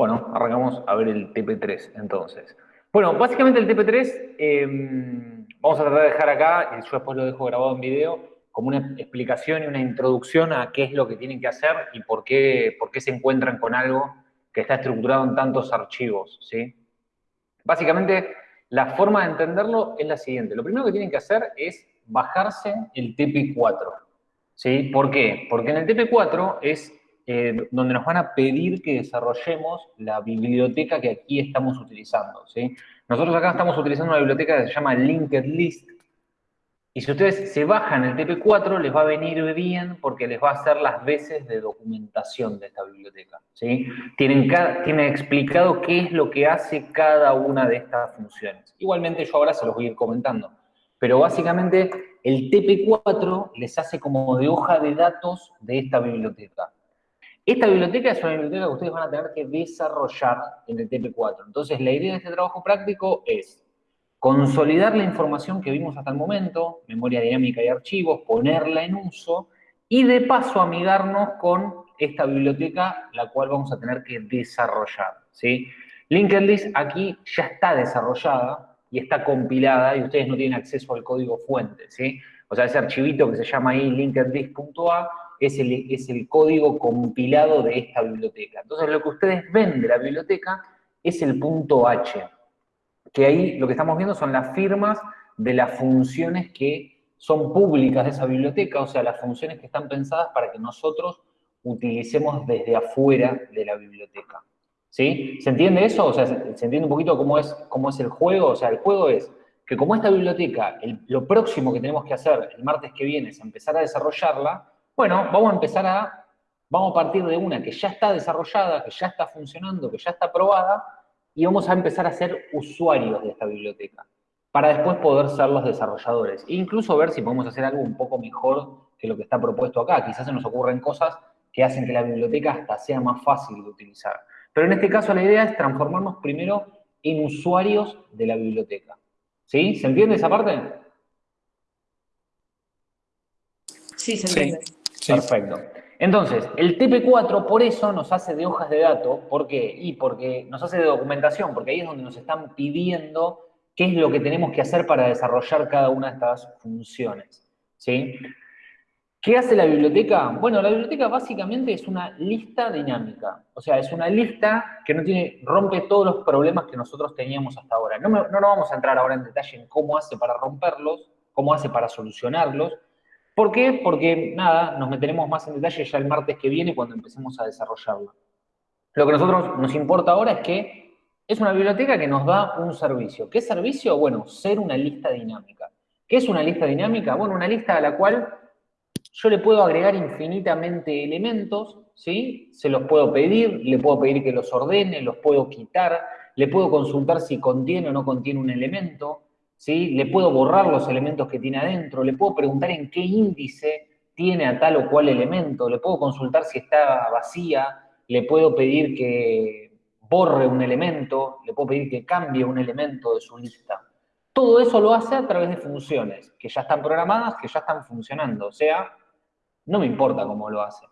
Bueno, arrancamos a ver el TP3 entonces. Bueno, básicamente el TP3 em, vamos a tratar de dejar acá, y yo después lo dejo grabado en video, como una explicación y una introducción a qué es lo que tienen que hacer y por qué, por qué se encuentran con algo que está estructurado en tantos archivos, ¿sí? Básicamente, la forma de entenderlo es la siguiente. Lo primero que tienen que hacer es bajarse el TP4, ¿sí? ¿Por qué? Porque en el TP4 es eh, donde nos van a pedir que desarrollemos la biblioteca que aquí estamos utilizando, ¿sí? Nosotros acá estamos utilizando una biblioteca que se llama Linked List, y si ustedes se bajan el TP4, les va a venir bien porque les va a hacer las veces de documentación de esta biblioteca. ¿sí? Tienen, tienen explicado qué es lo que hace cada una de estas funciones. Igualmente yo ahora se los voy a ir comentando. Pero básicamente el TP4 les hace como de hoja de datos de esta biblioteca. Esta biblioteca es una biblioteca que ustedes van a tener que desarrollar en el TP4. Entonces la idea de este trabajo práctico es consolidar la información que vimos hasta el momento, memoria dinámica y archivos, ponerla en uso y de paso amigarnos con esta biblioteca, la cual vamos a tener que desarrollar. ¿sí? Aquí ya está desarrollada y está compilada y ustedes no tienen acceso al código fuente. O sea, ese archivito que se llama ahí linkedlist.a es el, es el código compilado de esta biblioteca. Entonces, lo que ustedes ven de la biblioteca es el punto H que ahí lo que estamos viendo son las firmas de las funciones que son públicas de esa biblioteca, o sea, las funciones que están pensadas para que nosotros utilicemos desde afuera de la biblioteca. ¿Sí? ¿Se entiende eso? O sea, ¿se, entiende un poquito cómo es, cómo es el juego? O sea, el juego es que como esta biblioteca, lo próximo que tenemos que hacer el martes que viene es empezar a desarrollarla, bueno, vamos a empezar a, vamos a partir de una que ya está desarrollada, que ya está funcionando, que ya está aprobada, y vamos a empezar a ser usuarios de esta biblioteca para después poder ser los desarrolladores. E incluso ver si podemos hacer algo un poco mejor que lo que está propuesto acá. Quizás se nos ocurren cosas que hacen que la biblioteca hasta sea más fácil de utilizar. Pero en este caso la idea es transformarnos primero en usuarios de la biblioteca. ¿Sí? ¿Se entiende esa parte? Sí, se entiende. Perfecto. Entonces, el TP4 por eso nos hace de hojas de datos, ¿por qué? Y porque nos hace de documentación, porque ahí es donde nos están pidiendo qué es lo que tenemos que hacer para desarrollar cada una de estas funciones, ¿sí? ¿Qué hace la biblioteca? Bueno, la biblioteca básicamente es una lista dinámica, o sea, es una lista que no tiene, rompe todos los problemas que nosotros teníamos hasta ahora. No, no nos vamos a entrar ahora en detalle en cómo hace para romperlos, cómo hace para solucionarlos, ¿Por qué? Porque, nada, nos meteremos más en detalle ya el martes que viene cuando empecemos a desarrollarlo. Lo que a nosotros nos importa ahora es que es una biblioteca que nos da un servicio. ¿Qué servicio? Bueno, ser una lista dinámica. ¿Qué es una lista dinámica? Bueno, una lista a la cual yo le puedo agregar infinitamente elementos, ¿sí? Se los puedo pedir, le puedo pedir que los ordene, los puedo quitar, le puedo consultar si contiene o no contiene un elemento, ¿sí? Le puedo borrar los elementos que tiene adentro, le puedo preguntar en qué índice tiene a tal o cual elemento, le puedo consultar si está vacía, le puedo pedir que borre un elemento, le puedo pedir que cambie un elemento de su lista. Todo eso lo hace a través de funciones que ya están programadas, que ya están funcionando. O sea, no me importa cómo lo hace.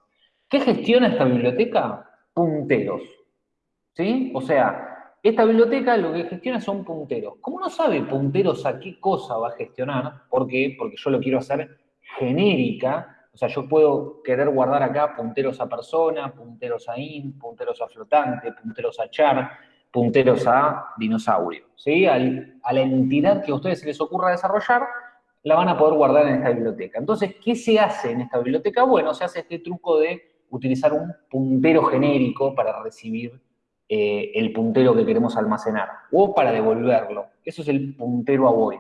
¿Qué gestiona esta biblioteca? Punteros. ¿Sí? O sea, esta biblioteca lo que gestiona son punteros. ¿Cómo no sabe punteros a qué cosa va a gestionar? ¿Por qué? Porque yo lo quiero hacer genérica. O sea, yo puedo querer guardar acá punteros a persona, punteros a in, punteros a flotante, punteros a char, punteros a dinosaurio. ¿sí? a la entidad que a ustedes se les ocurra desarrollar, la van a poder guardar en esta biblioteca. Entonces, ¿qué se hace en esta biblioteca? Bueno, se hace este truco de utilizar un puntero genérico para recibir eh, el puntero que queremos almacenar, o para devolverlo. Eso es el puntero a void.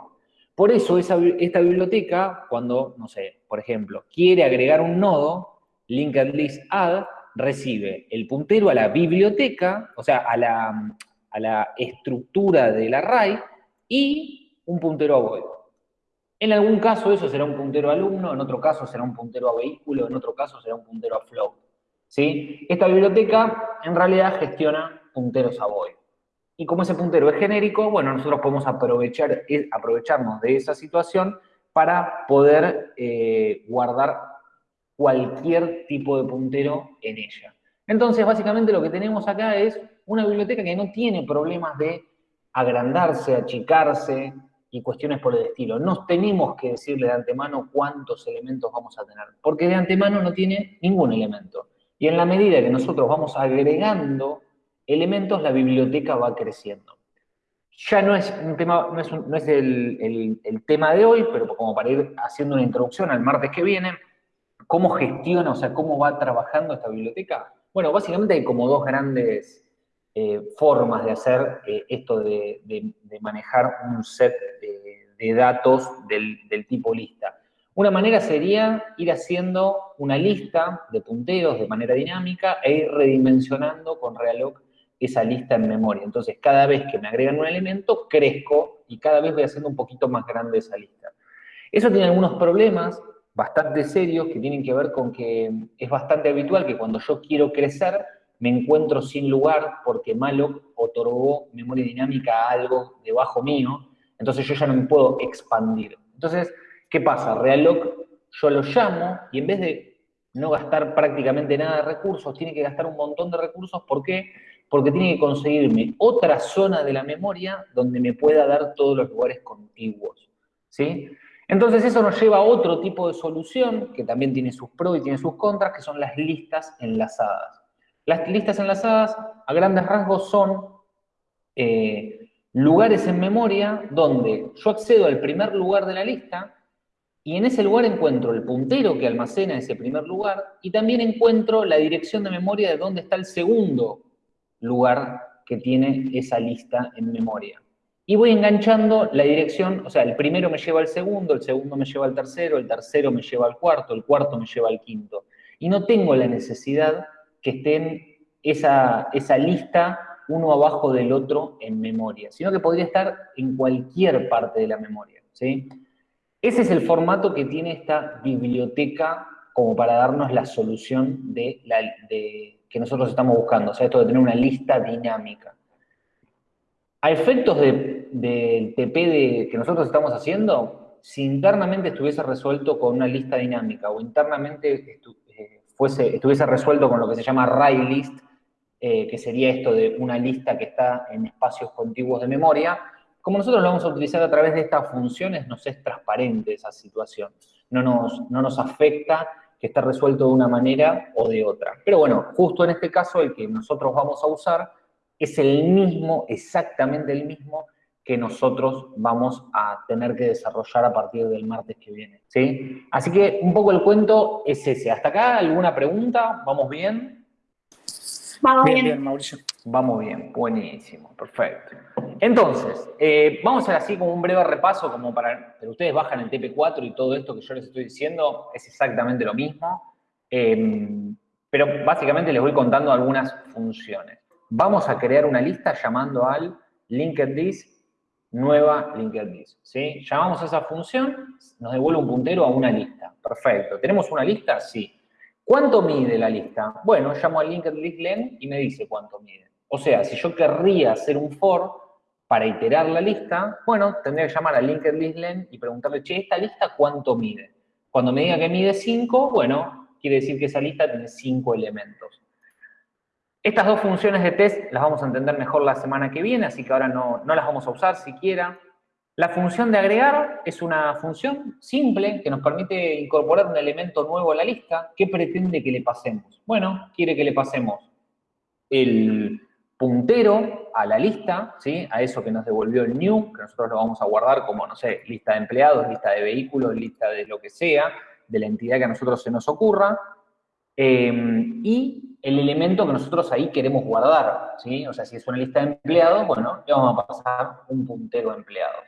Por eso esta biblioteca, cuando, no sé, por ejemplo, quiere agregar un nodo, linked list add, recibe el puntero a la biblioteca, o sea, a la, a la estructura del array, y un puntero a void. En algún caso eso será un puntero alumno, en otro caso será un puntero a vehículo, en otro caso será un puntero a float. ¿sí? Esta biblioteca en realidad gestiona punteros a. Y como ese puntero es genérico, bueno, nosotros podemos aprovechar, eh, aprovecharnos de esa situación para poder eh, guardar cualquier tipo de puntero en ella. Entonces, básicamente lo que tenemos acá es una biblioteca que no tiene problemas de agrandarse, achicarse y cuestiones por el estilo. No tenemos que decirle de antemano cuántos elementos vamos a tener, porque de antemano no tiene ningún elemento. Y en la medida que nosotros vamos agregando elementos, la biblioteca va creciendo. Ya no es un tema, no es, el, tema de hoy, pero como para ir haciendo una introducción al martes que viene, ¿cómo gestiona, o sea, cómo va trabajando esta biblioteca? Bueno, básicamente hay como dos grandes eh, formas de hacer eh, esto de, manejar un set de, datos del, del tipo lista. Una manera sería ir haciendo una lista de punteros de manera dinámica e ir redimensionando con Realog esa lista en memoria. Entonces, cada vez que me agregan un elemento, crezco y cada vez voy haciendo un poquito más grande esa lista. Eso tiene algunos problemas bastante serios que tienen que ver con que es bastante habitual que cuando yo quiero crecer, me encuentro sin lugar porque Malloc otorgó memoria dinámica a algo debajo mío, entonces yo ya no me puedo expandir. Entonces, ¿Qué pasa? Realloc yo lo llamo y en vez de no gastar prácticamente nada de recursos, tiene que gastar un montón de recursos. ¿Por qué? Porque tiene que conseguirme otra zona de la memoria donde me pueda dar todos los lugares contiguos. ¿Sí? Entonces eso nos lleva a otro tipo de solución, que también tiene sus pros y tiene sus contras, que son las listas enlazadas. Las listas enlazadas, a grandes rasgos, son eh, lugares en memoria donde yo accedo al primer lugar de la lista y en ese lugar encuentro el puntero que almacena ese primer lugar y también encuentro la dirección de memoria de dónde está el segundo lugar que tiene esa lista en memoria. Y voy enganchando la dirección, o sea, el primero me lleva al segundo, el segundo me lleva al tercero, el tercero me lleva al cuarto, el cuarto me lleva al quinto. Y no tengo la necesidad que estén esa, esa lista uno abajo del otro en memoria, sino que podría estar en cualquier parte de la memoria. Ese es el formato que tiene esta biblioteca como para darnos la solución de, la, que nosotros estamos buscando, o sea, esto de tener una lista dinámica. A efectos del TP que nosotros estamos haciendo, si internamente estuviese resuelto con una lista dinámica o internamente eh, fuese, estuviese resuelto con lo que se llama array list, eh, que sería esto de una lista que está en espacios contiguos de memoria, como nosotros lo vamos a utilizar a través de estas funciones, nos es transparente esa situación. No nos, no nos afecta que esté resuelto de una manera o de otra. Pero bueno, justo en este caso el que nosotros vamos a usar es el mismo, exactamente el mismo, que nosotros vamos a tener que desarrollar a partir del martes que viene. ¿sí? Así que un poco el cuento es ese. ¿Hasta acá alguna pregunta? ¿Vamos bien? Vamos bien, bien Mauricio. Vamos bien, buenísimo, perfecto. Entonces, eh, vamos a hacer así como un breve repaso, como para, pero ustedes bajan el TP4 y todo esto que yo les estoy diciendo es exactamente lo mismo, em, pero básicamente les voy contando algunas funciones. Vamos a crear una lista llamando al linked list nueva linked list. Llamamos a esa función, nos devuelve un puntero a una lista, perfecto. ¿Tenemos una lista? Sí. ¿Cuánto mide la lista? Bueno, llamo al linked list len y me dice cuánto mide. O sea, si yo querría hacer un for, para iterar la lista, bueno, tendría que llamar a linked list len y preguntarle, che, ¿esta lista cuánto mide? Cuando me diga que mide 5, bueno, quiere decir que esa lista tiene 5 elementos. Estas dos funciones de test las vamos a entender mejor la semana que viene, así que ahora no, no las vamos a usar siquiera. La función de agregar es una función simple que nos permite incorporar un elemento nuevo a la lista. ¿Qué pretende que le pasemos? Bueno, quiere que le pasemos el puntero a la lista, ¿sí? a eso que nos devolvió el new, que nosotros lo vamos a guardar como, no sé, lista de empleados, lista de vehículos, lista de lo que sea, de la entidad que a nosotros se nos ocurra, em, y el elemento que nosotros ahí queremos guardar, ¿sí? O sea, si es una lista de empleados, bueno, le vamos a pasar un puntero de empleados.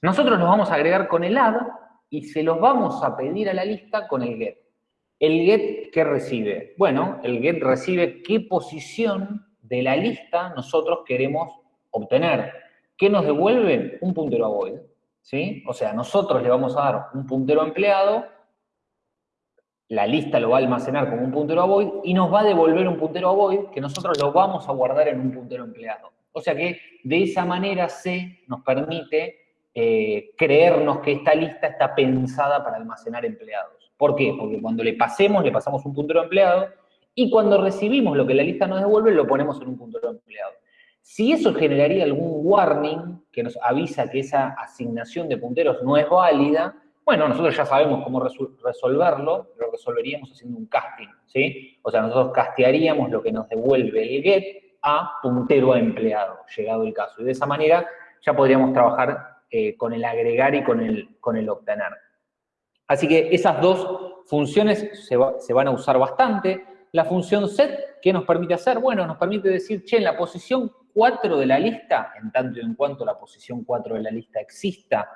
Nosotros los vamos a agregar con el add y se los vamos a pedir a la lista con el get. ¿El get qué recibe? Bueno, el get recibe qué posición de la lista nosotros queremos obtener. ¿Qué nos devuelve? Un puntero a void. ¿sí? O sea, nosotros le vamos a dar un puntero empleado, la lista lo va a almacenar como un puntero a void y nos va a devolver un puntero a void que nosotros lo vamos a guardar en un puntero empleado. O sea que de esa manera C nos permite eh, creernos que esta lista está pensada para almacenar empleados. ¿Por qué? Porque cuando le pasemos, le pasamos un puntero empleado, y cuando recibimos lo que la lista nos devuelve, lo ponemos en un puntero empleado. Si eso generaría algún warning que nos avisa que esa asignación de punteros no es válida, bueno, nosotros ya sabemos cómo resolverlo, lo resolveríamos haciendo un casting, ¿sí? O sea, nosotros castearíamos lo que nos devuelve el get a puntero a empleado, llegado el caso. Y de esa manera ya podríamos trabajar eh, con el agregar y con el, con el obtener. Así que esas dos funciones se, se van a usar bastante. La función set, ¿qué nos permite hacer? Bueno, nos permite decir, che, en la posición 4 de la lista, en tanto y en cuanto la posición 4 de la lista exista,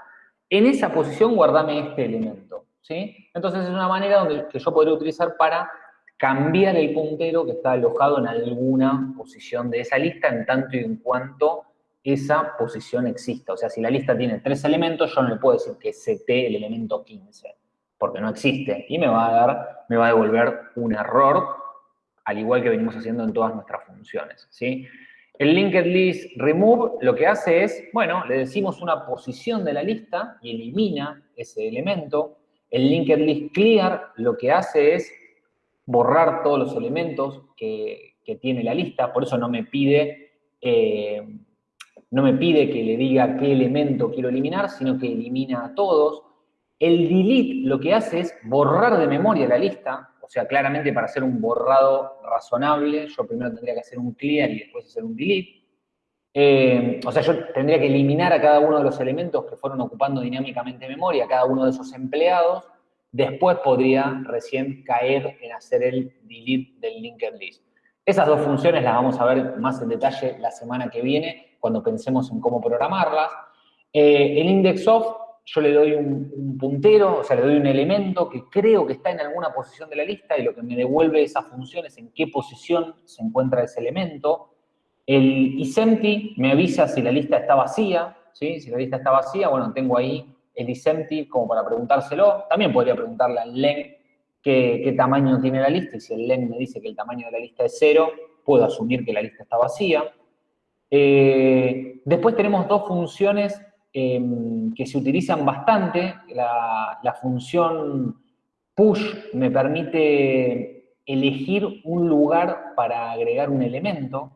en esa posición guardame este elemento, ¿sí? Entonces es una manera donde, que yo podría utilizar para cambiar el puntero que está alojado en alguna posición de esa lista en tanto y en cuanto esa posición exista. O sea, si la lista tiene tres elementos, yo no le puedo decir que CT el elemento 15, porque no existe. Y me va a dar, me va a devolver un error, al igual que venimos haciendo en todas nuestras funciones, ¿sí? El linked list remove lo que hace es, bueno, le decimos una posición de la lista y elimina ese elemento. El linked list clear lo que hace es borrar todos los elementos que, tiene la lista, por eso no me pide, eh, no me pide que le diga qué elemento quiero eliminar, sino que elimina a todos. El delete lo que hace es borrar de memoria la lista, o sea, claramente para hacer un borrado razonable, yo primero tendría que hacer un clear y después hacer un delete. Eh, o sea, yo tendría que eliminar a cada uno de los elementos que fueron ocupando dinámicamente memoria, cada uno de esos empleados. Después podría recién caer en hacer el delete del linked list. Esas dos funciones las vamos a ver más en detalle la semana que viene, cuando pensemos en cómo programarlas. Eh, el index of yo le doy un, puntero, o sea, le doy un elemento que creo que está en alguna posición de la lista y lo que me devuelve esa función es en qué posición se encuentra ese elemento. El isempty me avisa si la lista está vacía, ¿sí? Si la lista está vacía, bueno, tengo ahí el isempty como para preguntárselo. También podría preguntarle al len qué, qué tamaño tiene la lista y si el len me dice que el tamaño de la lista es cero, puedo asumir que la lista está vacía. Eh, después tenemos dos funciones Em, que se utilizan bastante. La, función push me permite elegir un lugar para agregar un elemento,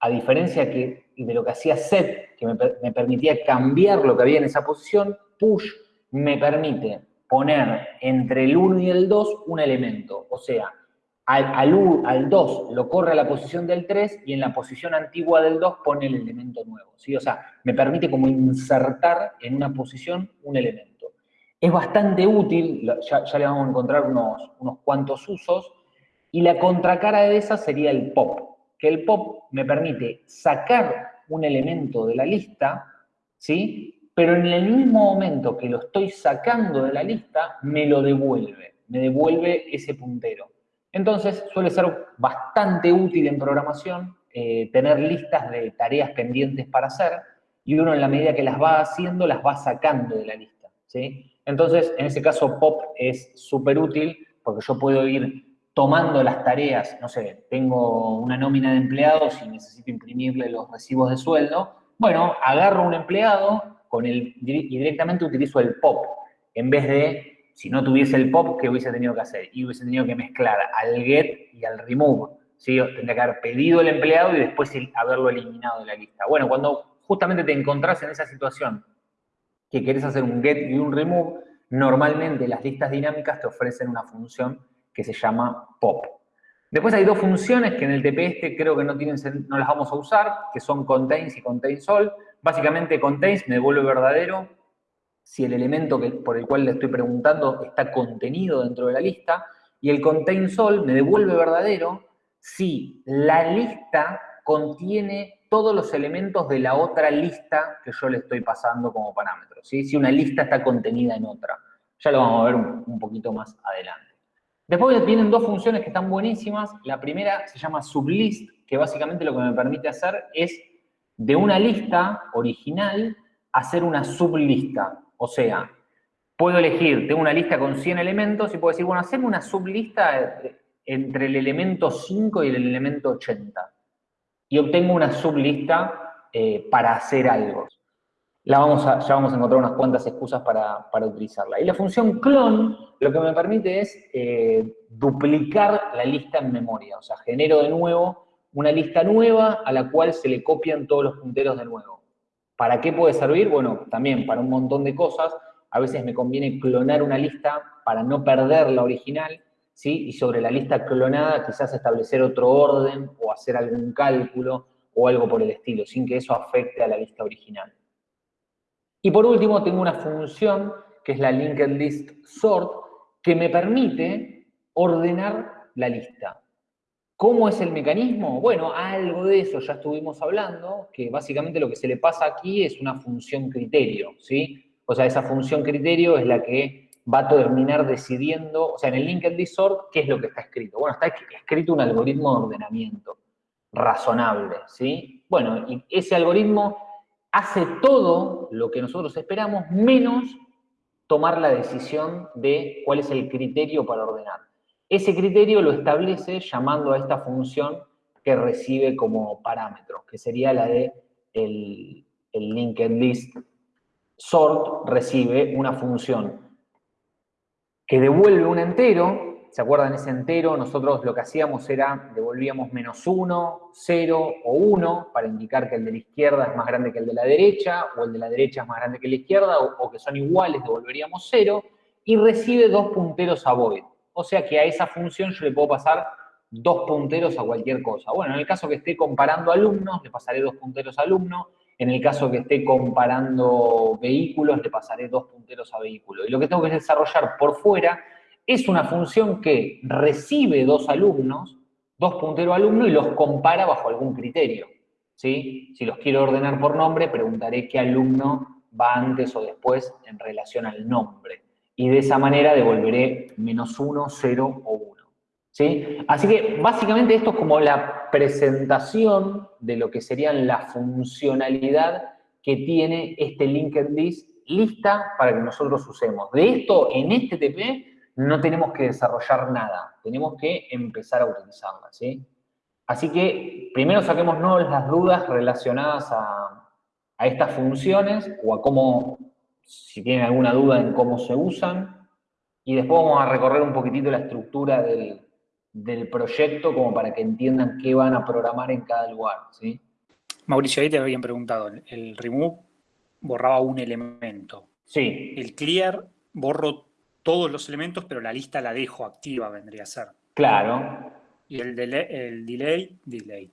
a diferencia que, de lo que hacía set, que me, me permitía cambiar lo que había en esa posición, push me permite poner entre el 1 y el 2 un elemento. O sea, al, 2 lo corre a la posición del 3 y en la posición antigua del 2 pone el elemento nuevo. ¿sí? O sea, me permite como insertar en una posición un elemento. Es bastante útil, ya, le vamos a encontrar unos, unos cuantos usos, y la contracara de esa sería el pop, que el pop me permite sacar un elemento de la lista, ¿sí? pero en el mismo momento que lo estoy sacando de la lista, me lo devuelve, me devuelve ese puntero. Entonces suele ser bastante útil en programación eh, tener listas de tareas pendientes para hacer y uno en la medida que las va haciendo las va sacando de la lista. ¿sí? Entonces, en ese caso POP es súper útil porque yo puedo ir tomando las tareas, no sé, tengo una nómina de empleados y necesito imprimirle los recibos de sueldo, bueno, agarro un empleado con el, y directamente utilizo el POP en vez de si no tuviese el pop, ¿qué hubiese tenido que hacer? Y hubiese tenido que mezclar al get y al remove. ¿sí? Tendría que haber pedido el empleado y después haberlo eliminado de la lista. Bueno, cuando justamente te encontrás en esa situación que querés hacer un get y un remove, normalmente las listas dinámicas te ofrecen una función que se llama pop. Después hay dos funciones que en el TP creo que no, tienen, no las vamos a usar, que son contains y contains all. Básicamente contains me devuelve verdadero si el elemento por el cual le estoy preguntando está contenido dentro de la lista, y el contain sol me devuelve verdadero si la lista contiene todos los elementos de la otra lista que yo le estoy pasando como parámetro, si una lista está contenida en otra. Ya lo vamos a ver un, poquito más adelante. Después vienen dos funciones que están buenísimas. La primera se llama sublist, que básicamente lo que me permite hacer es de una lista original hacer una sublista. O sea, puedo elegir, tengo una lista con 100 elementos y puedo decir, bueno, hacemos una sublista entre el elemento 5 y el elemento 80. Y obtengo una sublista eh, para hacer algo. la vamos a, ya vamos a encontrar unas cuantas excusas para, utilizarla. Y la función clon lo que me permite es eh, duplicar la lista en memoria, o sea, genero de nuevo una lista nueva a la cual se le copian todos los punteros de nuevo. ¿Para qué puede servir? Bueno, también para un montón de cosas. A veces me conviene clonar una lista para no perder la original, ¿sí? Y sobre la lista clonada quizás establecer otro orden o hacer algún cálculo o algo por el estilo, sin que eso afecte a la lista original. Y por último, tengo una función que es la linked list sort, que me permite ordenar la lista. ¿Cómo es el mecanismo? Bueno, algo de eso ya estuvimos hablando, que básicamente lo que se le pasa aquí es una función criterio, ¿sí? O sea, esa función criterio es la que va a terminar decidiendo, o sea, en el linked sort, ¿qué es lo que está escrito? Bueno, está escrito un algoritmo de ordenamiento razonable, ¿sí? Bueno, y ese algoritmo hace todo lo que nosotros esperamos, menos tomar la decisión de cuál es el criterio para ordenar. Ese criterio lo establece llamando a esta función que recibe como parámetro, que sería la de el, linked list sort recibe una función que devuelve un entero ¿se acuerdan ese entero? Nosotros lo que hacíamos era, devolvíamos menos 1, 0 o 1 para indicar que el de la izquierda es más grande que el de la derecha, o el de la derecha es más grande que la izquierda, o, que son iguales, devolveríamos 0, y recibe dos punteros a void. O sea que a esa función yo le puedo pasar dos punteros a cualquier cosa. Bueno, en el caso que esté comparando alumnos, le pasaré dos punteros a alumno. En el caso que esté comparando vehículos, le pasaré dos punteros a vehículo. Y lo que tengo que desarrollar por fuera es una función que recibe dos alumnos, dos punteros alumnos, y los compara bajo algún criterio. ¿sí? Si los quiero ordenar por nombre, preguntaré qué alumno va antes o después en relación al nombre. Y de esa manera devolveré menos uno, cero o uno. ¿sí? Así que básicamente esto es como la presentación de lo que serían la funcionalidad que tiene este linked list lista para que nosotros usemos. De esto, en este TP, no tenemos que desarrollar nada, tenemos que empezar a utilizarla, ¿sí? Así que primero saquémonos las dudas relacionadas a, estas funciones o a cómo, si tienen alguna duda en cómo se usan, y después vamos a recorrer un poquitito la estructura del, proyecto como para que entiendan qué van a programar en cada lugar, ¿sí? Mauricio, ahí te habían preguntado, el remove borraba un elemento. Sí. El clear borro todos los elementos, pero la lista la dejo activa, vendría a ser. Claro. Y el, delay, el delay, delay.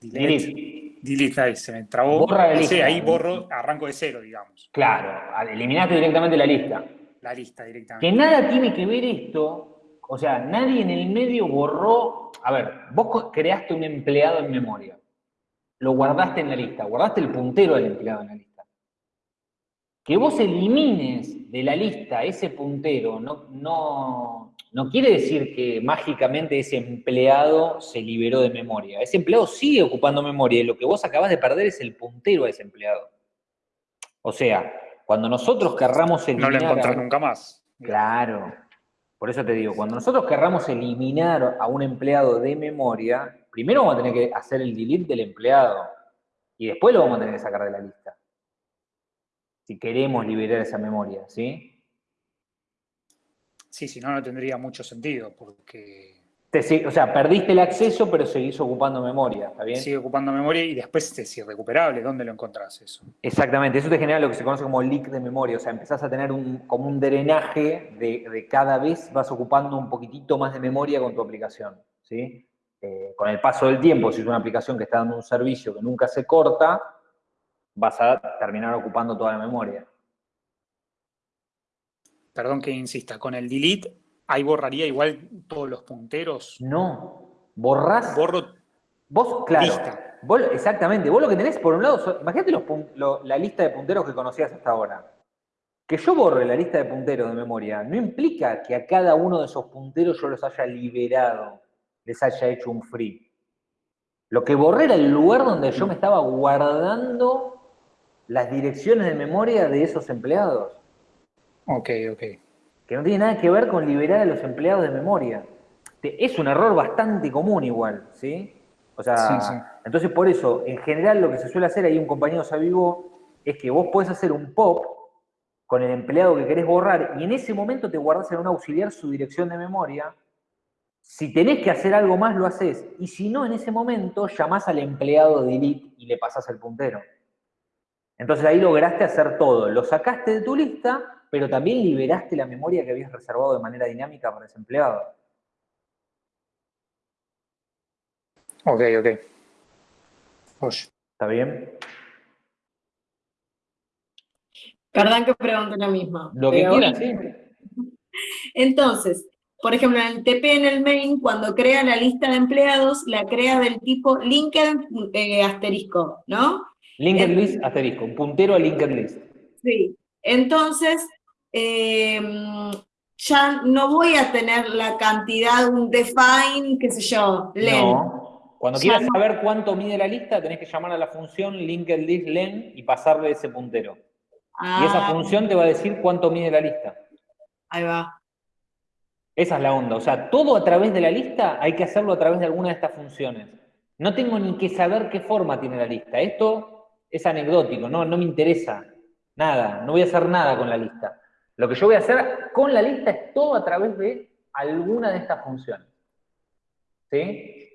Delete. Delete, ahí se me trabó. Borra la lista. ahí borro, arranco de cero, digamos. Claro, eliminaste directamente la lista. La lista directamente. Que nada tiene que ver esto, o sea, nadie en el medio borró, a ver, vos creaste un empleado en memoria, lo guardaste en la lista, guardaste el puntero del empleado en la lista. Que vos elimines de la lista ese puntero no, no, no quiere decir que mágicamente ese empleado se liberó de memoria. Ese empleado sigue ocupando memoria y lo que vos acabas de perder es el puntero a ese empleado. O sea, cuando nosotros querramos eliminar... No lo encontrás nunca más. Claro. Por eso te digo, cuando nosotros querramos eliminar a un empleado de memoria, primero vamos a tener que hacer el delete del empleado y después lo vamos a tener que sacar de la lista si queremos liberar esa memoria, ¿sí? Sí, si no, no tendría mucho sentido, porque... o sea, perdiste el acceso, pero seguís ocupando memoria, ¿está bien? Sigue ocupando memoria y después es irrecuperable. ¿Dónde lo encontrás eso? Exactamente, eso te genera lo que se conoce como leak de memoria, o sea, empezás a tener un, como un drenaje de, cada vez vas ocupando un poquitito más de memoria con tu aplicación, ¿sí? Eh, con el paso del tiempo, si es una aplicación que está dando un servicio que nunca se corta, vas a terminar ocupando toda la memoria. Perdón que insista, con el delete, ahí borraría igual todos los punteros. No, borras. Borro. Vos, claro. Lista. exactamente. Vos lo que tenés, por un lado, imagínate la lista de punteros que conocías hasta ahora. Que yo borre la lista de punteros de memoria no implica que a cada uno de esos punteros yo los haya liberado, les haya hecho un free. Lo que borré era el lugar donde yo me estaba guardando las direcciones de memoria de esos empleados. Ok, ok. Que no tiene nada que ver con liberar a los empleados de memoria. Es un error bastante común igual, ¿sí? O sea, entonces por eso, en general lo que se suele hacer, hay un compañero Savivo es que vos podés hacer un pop con el empleado que querés borrar y en ese momento te guardás en un auxiliar su dirección de memoria. Si tenés que hacer algo más, lo haces. Y si no, en ese momento llamás al empleado de delete y le pasás el puntero. Entonces ahí lograste hacer todo. Lo sacaste de tu lista, pero también liberaste la memoria que habías reservado de manera dinámica para ese empleado. Ok, ok. ¿Está bien? Perdón que pregunte lo mismo. Lo que quieras, sí. Entonces, por ejemplo, en el TP en el main, cuando crea la lista de empleados, la crea del tipo linked eh, asterisco, ¿no? Linked list asterisco, un puntero a linked list. Sí. Entonces, em, ya no voy a tener la cantidad, un define, qué sé yo, len. No. Cuando quieras saber cuánto mide la lista, tenés que llamar a la función linked list len y pasarle ese puntero. y esa Ah, función te va a decir cuánto mide la lista. Ahí va. Esa es la onda. O sea, todo a través de la lista hay que hacerlo a través de alguna de estas funciones. No tengo ni que saber qué forma tiene la lista. Esto es anecdótico, no, no me interesa nada. No voy a hacer nada con la lista. Lo que yo voy a hacer con la lista es todo a través de alguna de estas funciones. ¿Sí?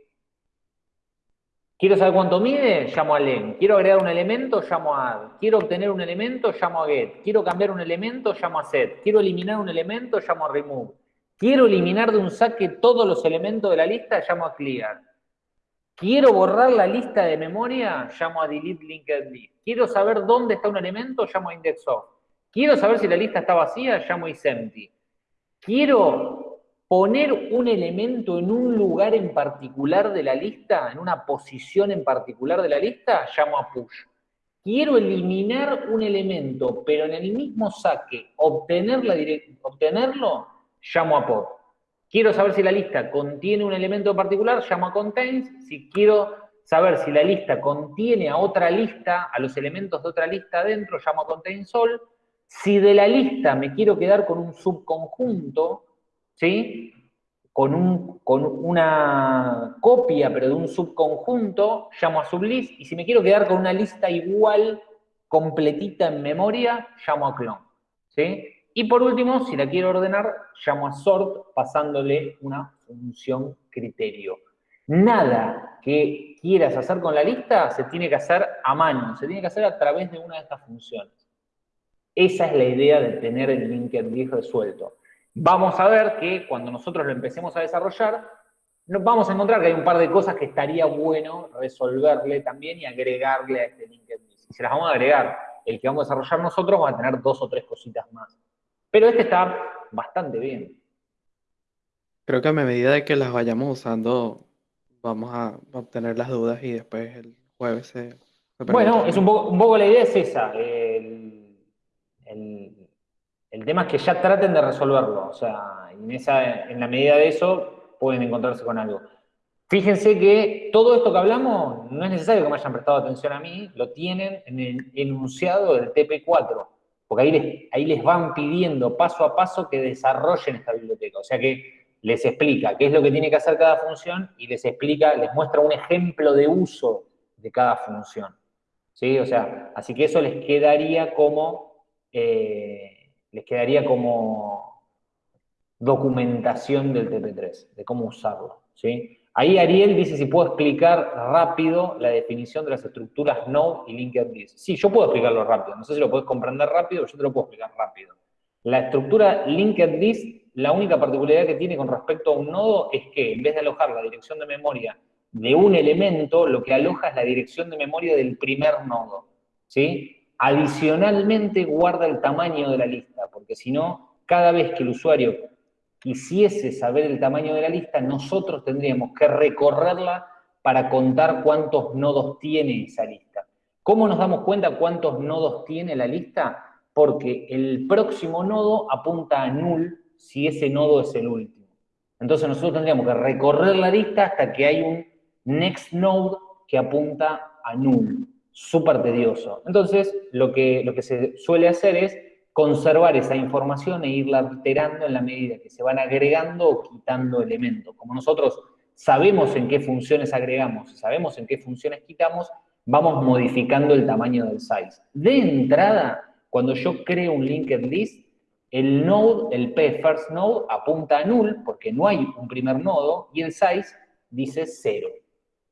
Quiero saber cuánto mide, llamo a len. Quiero agregar un elemento, llamo a add. Quiero obtener un elemento, llamo a get. Quiero cambiar un elemento, llamo a set. Quiero eliminar un elemento, llamo a remove. Quiero eliminar de un saque todos los elementos de la lista, llamo a clear. Quiero borrar la lista de memoria, llamo a delete linked list. Quiero saber dónde está un elemento, llamo a index of. Quiero saber si la lista está vacía, llamo a isempty. Quiero poner un elemento en un lugar en particular de la lista, en una posición en particular de la lista, llamo a push. Quiero eliminar un elemento, pero en el mismo saque obtenerlo, llamo a pop. Quiero saber si la lista contiene un elemento en particular, llamo a contains. Si quiero saber si la lista contiene a otra lista, a los elementos de otra lista adentro, llamo a contains all. Si de la lista me quiero quedar con un subconjunto, ¿sí? Con, un, con una copia, pero de un subconjunto, llamo a sublist. Y si me quiero quedar con una lista igual, completita en memoria, llamo a clone. ¿sí? Y por último, si la quiero ordenar, llamo a sort pasándole una función criterio. Nada que quieras hacer con la lista se tiene que hacer a mano, se tiene que hacer a través de una de estas funciones. Esa es la idea de tener el linked list resuelto. Vamos a ver que cuando nosotros lo empecemos a desarrollar, nos vamos a encontrar que hay un par de cosas que estaría bueno resolverle también y agregarle a este linked list. Y se las vamos a agregar. El que vamos a desarrollar nosotros va a tener dos o tres cositas más. Pero este está bastante bien. Creo que a medida de que las vayamos usando, vamos a obtener las dudas y después el jueves se... se Bueno, es un poco, un poco la idea es esa. El, el- el tema es que ya traten de resolverlo. O sea, en, en la medida de eso pueden encontrarse con algo. Fíjense que todo esto que hablamos no es necesario que me hayan prestado atención a mí, lo tienen en el enunciado del TP4, porque ahí les, ahí les van pidiendo paso a paso que desarrollen esta biblioteca. O sea que les explica qué es lo que tiene que hacer cada función y les explica, les muestra un ejemplo de uso de cada función. ¿Sí? O sea, así que eso les quedaría como, eh, les quedaría como documentación del TP3, de cómo usarlo. ¿sí? Ahí Ariel dice si puedo explicar rápido la definición de las estructuras node y linked list. Sí, yo puedo explicarlo rápido. No sé si lo puedes comprender rápido, yo te lo puedo explicar rápido. La estructura linked list, la única particularidad que tiene con respecto a un nodo es que en vez de alojar la dirección de memoria de un elemento, lo que aloja es la dirección de memoria del primer nodo. ¿sí? Adicionalmente guarda el tamaño de la lista, porque si no, cada vez que el usuario quisiese saber el tamaño de la lista, nosotros tendríamos que recorrerla para contar cuántos nodos tiene esa lista. ¿Cómo nos damos cuenta cuántos nodos tiene la lista? Porque el próximo nodo apunta a null si ese nodo es el último. Entonces nosotros tendríamos que recorrer la lista hasta que hay un next node que apunta a null. Súper tedioso. Entonces, lo que, lo que se suele hacer es conservar esa información e irla alterando en la medida que se van agregando o quitando elementos. Como nosotros sabemos en qué funciones agregamos sabemos en qué funciones quitamos, vamos modificando el tamaño del size. De entrada, cuando yo creo un linked list, el node, el p first node, apunta a null porque no hay un primer nodo y el size dice 0.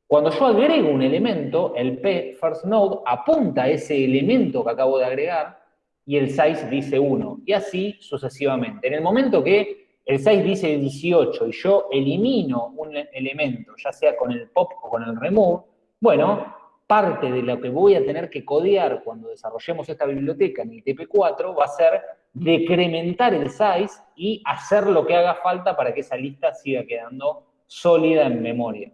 Cuando yo agrego un elemento, el p first node apunta a ese elemento que acabo de agregar y el size dice 1 y así sucesivamente. En el momento que el size dice 18 y yo elimino un elemento, ya sea con el pop o con el remove, bueno, parte de lo que voy a tener que codear cuando desarrollemos esta biblioteca en el TP4 va a ser decrementar el size y hacer lo que haga falta para que esa lista siga quedando sólida en memoria.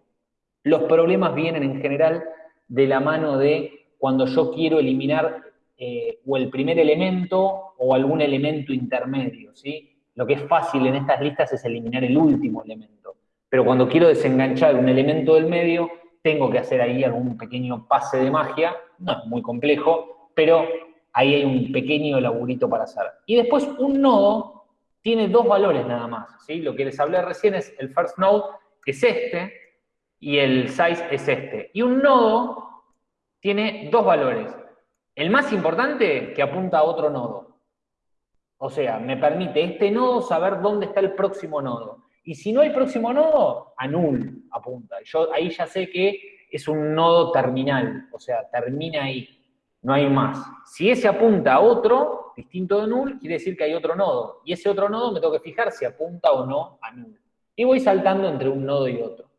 Los problemas vienen en general de la mano de cuando yo quiero eliminar eh, o el primer elemento o algún elemento intermedio, ¿sí? Lo que es fácil en estas listas es eliminar el último elemento. Pero cuando quiero desenganchar un elemento del medio, tengo que hacer ahí algún pequeño pase de magia, no es muy complejo, pero ahí hay un pequeño laburito para hacer. Y después un nodo tiene dos valores nada más, ¿sí? Lo que les hablé recién es el first node, que es este, y el size es este. Y un nodo tiene dos valores. El más importante, que apunta a otro nodo. O sea, me permite este nodo saber dónde está el próximo nodo. Y si no hay próximo nodo, a null apunta. Yo ahí ya sé que es un nodo terminal, o sea, termina ahí, no hay más. Si ese apunta a otro, distinto de null, quiere decir que hay otro nodo. Y ese otro nodo me tengo que fijar si apunta o no a null. Y voy saltando entre un nodo y otro.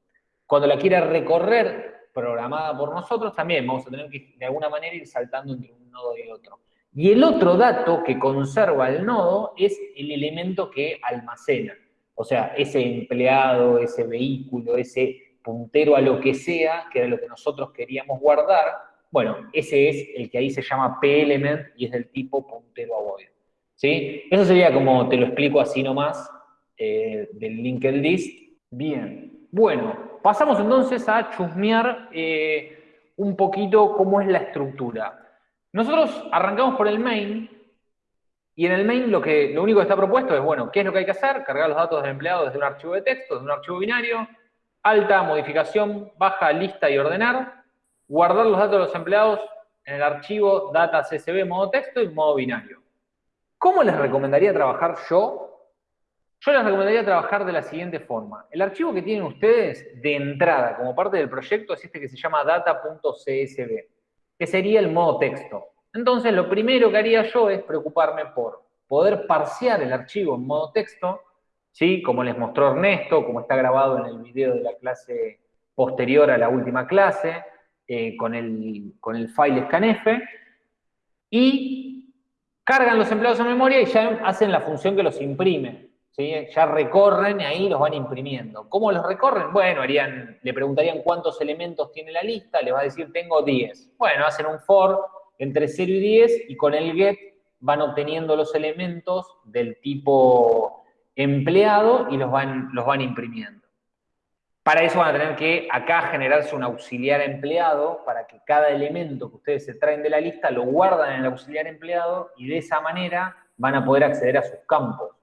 Cuando la quiera recorrer, programada por nosotros, también vamos a tener que de alguna manera ir saltando entre un nodo y otro. Y el otro dato que conserva el nodo es el elemento que almacena. O sea, ese empleado, ese vehículo, ese puntero a lo que sea, que era lo que nosotros queríamos guardar, bueno, ese es el que ahí se llama p-element y es del tipo puntero a void. ¿Sí? Eso sería como te lo explico así nomás eh, del linked list. Bien, bueno, pasamos entonces a chusmear eh, un poquito cómo es la estructura. Nosotros arrancamos por el main, y en el main lo, que, lo único que está propuesto es, bueno, ¿qué es lo que hay que hacer? Cargar los datos del empleado desde un archivo de texto, desde un archivo binario, alta, modificación, baja, lista y ordenar, guardar los datos de los empleados en el archivo data csv modo texto y modo binario. ¿Cómo les recomendaría trabajar yo? Yo les recomendaría trabajar de la siguiente forma. El archivo que tienen ustedes de entrada como parte del proyecto es este que se llama data.csv que sería el modo texto. Entonces, lo primero que haría yo es preocuparme por poder parsear el archivo en modo texto, ¿sí? como les mostró Ernesto, como está grabado en el video de la clase posterior a la última clase, eh, con, el, con el file scanf, y cargan los empleados en memoria y ya hacen la función que los imprime. Ya recorren y ahí los van imprimiendo. ¿Cómo los recorren? Bueno, harían, le preguntarían cuántos elementos tiene la lista, le va a decir tengo 10. Bueno, hacen un for entre 0 y 10 y con el get van obteniendo los elementos del tipo empleado y los van, los van imprimiendo. Para eso van a tener que acá generarse un auxiliar empleado para que cada elemento que ustedes se traen de la lista lo guardan en el auxiliar empleado y de esa manera van a poder acceder a sus campos.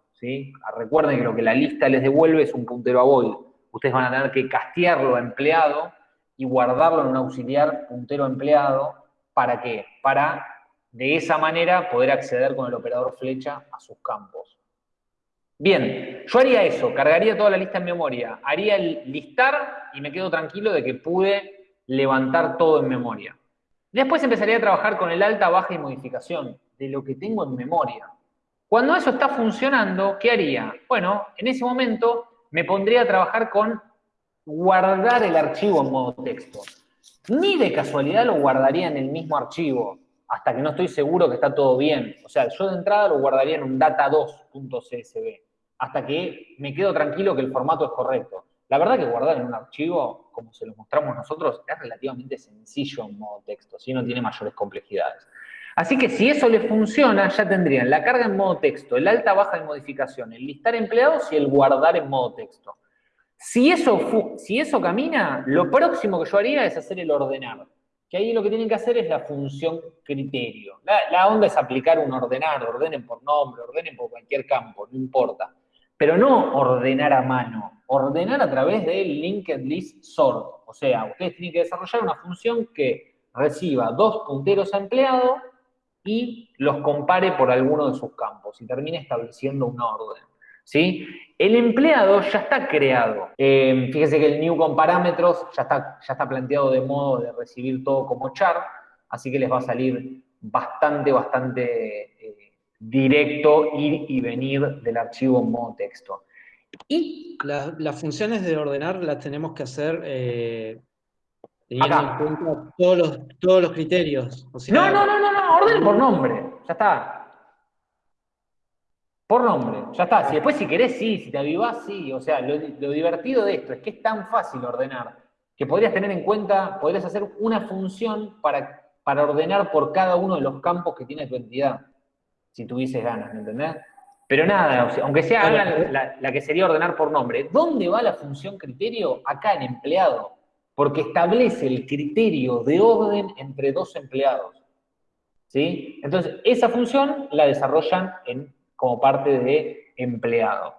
Recuerden que lo que la lista les devuelve es un puntero a void. Ustedes van a tener que castearlo a empleado y guardarlo en un auxiliar puntero empleado. ¿Para qué? Para de esa manera poder acceder con el operador flecha a sus campos. Bien, yo haría eso, cargaría toda la lista en memoria, haría el listar y me quedo tranquilo de que pude levantar todo en memoria. Después empezaría a trabajar con el alta, baja y modificación de lo que tengo en memoria. Cuando eso está funcionando, ¿qué haría? Bueno, en ese momento me pondría a trabajar con guardar el archivo en modo texto. Ni de casualidad lo guardaría en el mismo archivo, hasta que no estoy seguro que está todo bien. O sea, yo de entrada lo guardaría en un data2.csv, hasta que me quedo tranquilo que el formato es correcto. La verdad que guardar en un archivo, como se lo mostramos nosotros, es relativamente sencillo en modo texto, si no tiene mayores complejidades. Así que si eso les funciona, ya tendrían la carga en modo texto, el alta, baja de modificación, el listar empleados y el guardar en modo texto. Si eso, si eso camina, lo próximo que yo haría es hacer el ordenar. Que ahí lo que tienen que hacer es la función criterio. La, onda es aplicar un ordenar, ordenen por nombre, ordenen por cualquier campo, no importa. Pero no ordenar a mano, ordenar a través del linked list sort. O sea, ustedes tienen que desarrollar una función que reciba dos punteros a empleado y los compare por alguno de sus campos y termine estableciendo una orden. ¿sí? El empleado ya está creado. Eh, fíjese que el new con parámetros ya está, ya está planteado de modo de recibir todo como char, así que les va a salir bastante, bastante eh, directo ir y venir del archivo en modo texto. Y las funciones de ordenar las tenemos que hacer eh, teniendo en cuenta todos los, todos los criterios. no, no, no, no, no, orden por nombre, ya está. Por nombre, ya está. Si después si querés, sí, si te avivás, sí. O sea, lo, divertido de esto es que es tan fácil ordenar que podrías tener en cuenta, podrías hacer una función para, para ordenar por cada uno de los campos que tiene tu entidad, si tuvieses ganas, ¿me entendés? Pero nada, aunque sea la, la, que sería ordenar por nombre, ¿dónde va la función criterio? Acá en empleado, porque establece el criterio de orden entre dos empleados. ¿Sí? Entonces, esa función la desarrollan en como parte de empleado.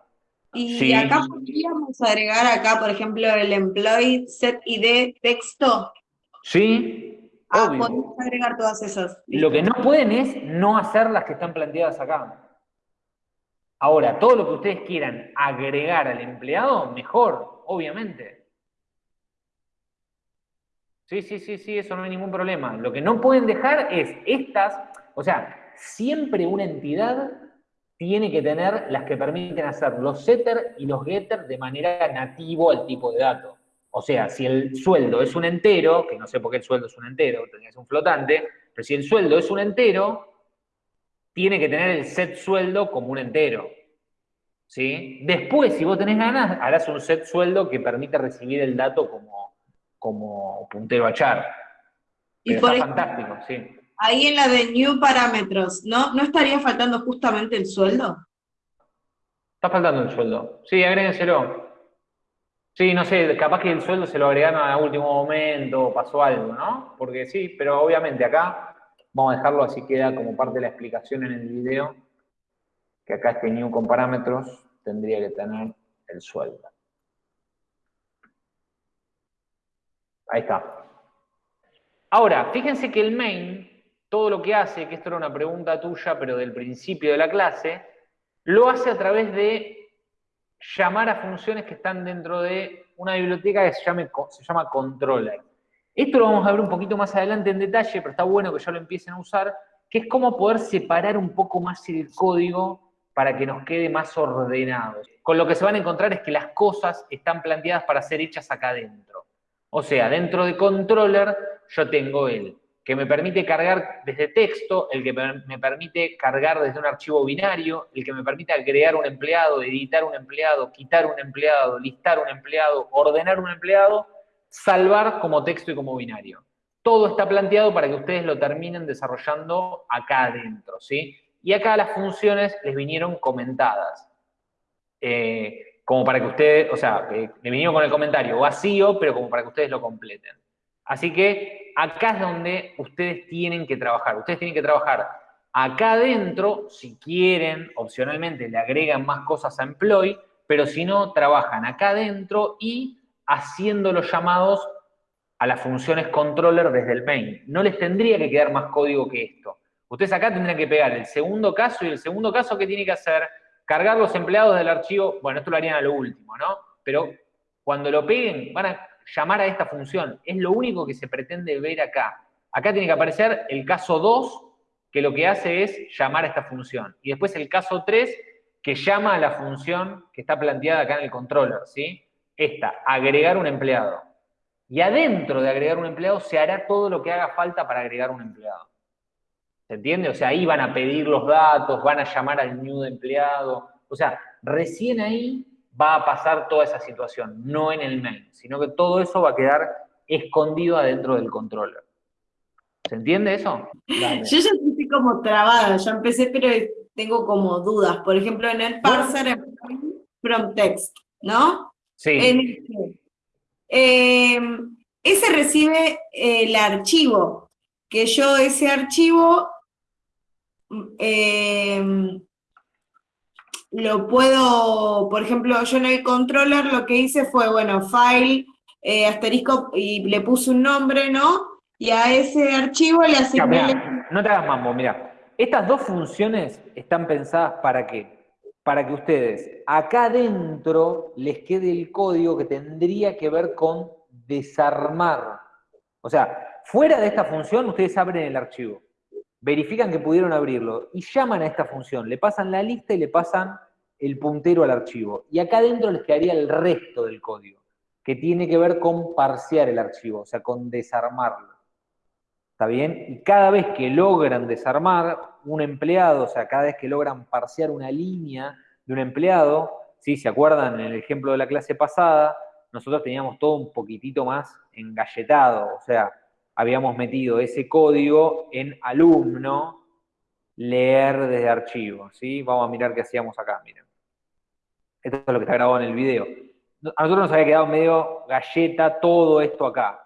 Y acá podríamos agregar acá, por ejemplo, el employee set ID texto. Sí. Ah, podemos agregar todas esas. Lo que no pueden es no hacer las que están planteadas acá. Ahora, todo lo que ustedes quieran agregar al empleado, mejor, obviamente. Sí, sí, sí, sí, eso no hay ningún problema. Lo que no pueden dejar es estas, o sea, siempre una entidad tiene que tener las que permiten hacer los setter y los getter de manera nativo al tipo de dato. O sea, si el sueldo es un entero, que no sé por qué el sueldo es un entero, ser un flotante, pero si el sueldo es un entero, tiene que tener el set sueldo como un entero. ¿Sí? Después, si vos tenés ganas, harás un set sueldo que permite recibir el dato como, como puntero a char. y por fantástico, sí. Ahí en la de New Parámetros, ¿no? ¿No estaría faltando justamente el sueldo? Está faltando el sueldo. Sí, agréguenselo. Sí, no sé, capaz que el sueldo se lo agregaron a último momento, pasó algo, ¿no? Porque sí, pero obviamente acá vamos a dejarlo así queda como parte de la explicación en el video, que acá este new con parámetros tendría que tener el sueldo. Ahí está. Ahora, fíjense que el main todo lo que hace, que esto era una pregunta tuya, pero del principio de la clase, lo hace a través de llamar a funciones que están dentro de una biblioteca que se, se llama controller. Esto lo vamos a ver un poquito más adelante en detalle, pero está bueno que ya lo empiecen a usar, que es cómo poder separar un poco más el código para que nos quede más ordenado. Con lo que se van a encontrar es que las cosas están planteadas para ser hechas acá adentro. O sea, dentro de controller yo tengo el que me permite cargar desde texto, el que me permite cargar desde un archivo binario, el que me permite agregar un empleado, editar un empleado, quitar un empleado, listar un empleado, ordenar un empleado, salvar como texto y como binario. Todo está planteado para que ustedes lo terminen desarrollando acá adentro, ¿sí? Y acá las funciones les vinieron comentadas. Eh, como para que ustedes, o sea, me vinieron con el comentario vacío, pero como para que ustedes lo completen. Así que acá es donde ustedes tienen que trabajar. Ustedes tienen que trabajar acá adentro, si quieren, opcionalmente le agregan más cosas a employee, pero si no, trabajan acá adentro y haciendo los llamados a las funciones controller desde el main. No les tendría que quedar más código que esto. Ustedes acá tendrían que pegar el segundo caso y el segundo caso que tiene que hacer, cargar los empleados del archivo, bueno, esto lo harían a lo último, ¿no? Pero cuando lo peguen, van a llamar a esta función. Es lo único que se pretende ver acá. Acá tiene que aparecer el caso 2, que lo que hace es llamar a esta función. Y después el caso 3, que llama a la función que está planteada acá en el controller, ¿sí? Esta, agregar un empleado. Y adentro de agregar un empleado se hará todo lo que haga falta para agregar un empleado. ¿Se entiende? O sea, ahí van a pedir los datos, van a llamar al new de empleado. O sea, recién ahí va a pasar toda esa situación, no en el main, sino que todo eso va a quedar escondido adentro del controller. ¿Se entiende eso? Yo ya estoy como trabada, ya empecé, pero tengo como dudas. Por ejemplo, en el parser from text, ¿no? Sí. Este, em, ese recibe el archivo, que yo ese archivo eh, lo puedo, por ejemplo, yo en el controller lo que hice fue, bueno, file, eh, asterisco, y le puse un nombre, ¿no? y a ese archivo le asigné... mirá, no te hagas mambo, mira. Estas dos funciones están pensadas para qué? Para que ustedes acá adentro les quede el código que tendría que ver con desarmar. O sea, fuera de esta función ustedes abren el archivo, verifican que pudieron abrirlo y llaman a esta función, le pasan la lista y le pasan el puntero al archivo. Y acá adentro les quedaría el resto del código, que tiene que ver con parsear el archivo, o sea, con desarmarlo. ¿Está bien? Y cada vez que logran desarmar un empleado, o sea, cada vez que logran parsear una línea de un empleado, ¿sí? ¿Se acuerdan en el ejemplo de la clase pasada? Nosotros teníamos todo un poquitito más engalletado, o sea, habíamos metido ese código en alumno, leer desde archivo, ¿sí? Vamos a mirar qué hacíamos acá, miren. Esto es lo que está grabado en el video. A nosotros nos había quedado medio galleta todo esto acá.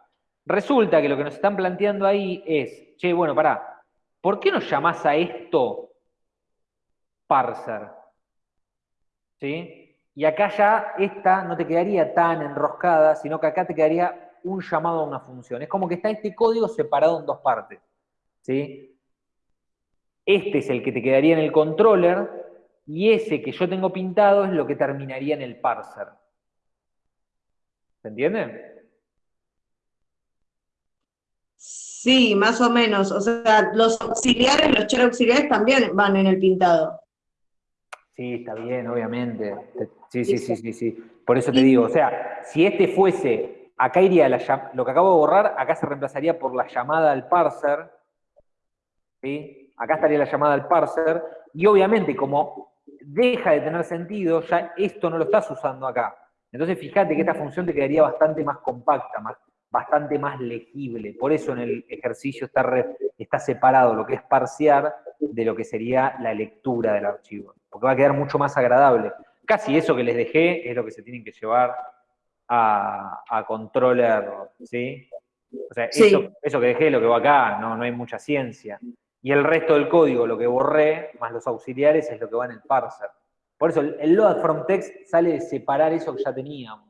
Resulta que lo que nos están planteando ahí es, che, bueno, pará, ¿por qué nos llamás a esto parser? ¿Sí? Y acá ya esta no te quedaría tan enroscada, sino que acá te quedaría un llamado a una función. Es como que está este código separado en dos partes. ¿Sí? Este es el que te quedaría en el controller y ese que yo tengo pintado es lo que terminaría en el parser. ¿Se entiende? Sí, más o menos. O sea, los auxiliares, los char auxiliares también van en el pintado. Sí, está bien, obviamente. Sí, sí, sí, sí, sí. Por eso te digo, o sea, si este fuese, acá iría la lo que acabo de borrar, acá se reemplazaría por la llamada al parser. Acá estaría la llamada al parser, y obviamente como deja de tener sentido, ya esto no lo estás usando acá. Entonces fíjate que esta función te quedaría bastante más compacta, bastante más legible. Por eso en el ejercicio está, está separado lo que es parsear de lo que sería la lectura del archivo, porque va a quedar mucho más agradable. Casi eso que les dejé es lo que se tienen que llevar a, a controller, ¿sí? O sea, Sí. eso, eso que dejé lo que va acá, no, no hay mucha ciencia. Y el resto del código, lo que borré, más los auxiliares, es lo que va en el parser. Por eso el, el load from text sale de separar eso que ya teníamos.